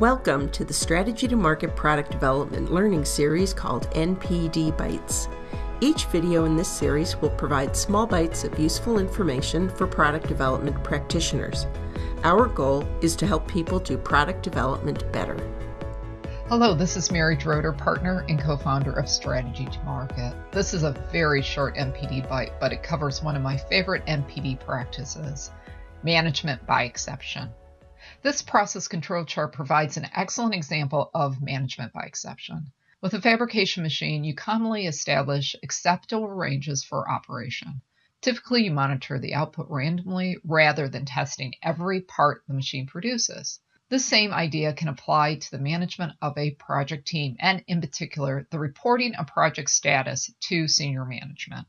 Welcome to the Strategy to Market Product Development learning series called NPD Bites. Each video in this series will provide small bites of useful information for product development practitioners. Our goal is to help people do product development better. Hello, this is Mary Drotar, partner and co founder of Strategy to Market. This is a very short NPD bite, but it covers one of my favorite NPD practices management by exception. This process control chart provides an excellent example of management by exception. With a fabrication machine, you commonly establish acceptable ranges for operation. Typically, you monitor the output randomly rather than testing every part the machine produces. The same idea can apply to the management of a project team and, in particular, the reporting of project status to senior management.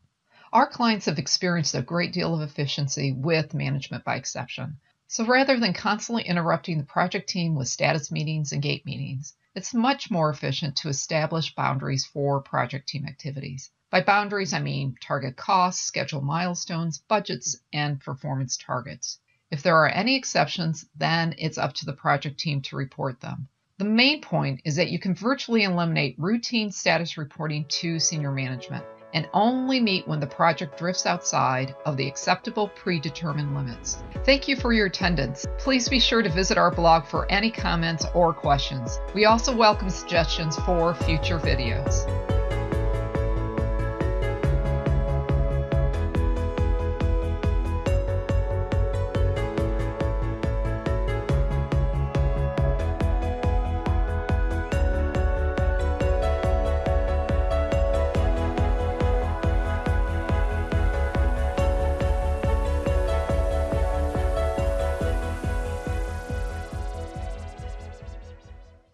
Our clients have experienced a great deal of efficiency with management by exception. So rather than constantly interrupting the project team with status meetings and gate meetings, it's much more efficient to establish boundaries for project team activities. By boundaries, I mean target costs, schedule milestones, budgets, and performance targets. If there are any exceptions, then it's up to the project team to report them. The main point is that you can virtually eliminate routine status reporting to senior management and only meet when the project drifts outside of the acceptable predetermined limits. Thank you for your attendance. Please be sure to visit our blog for any comments or questions. We also welcome suggestions for future videos.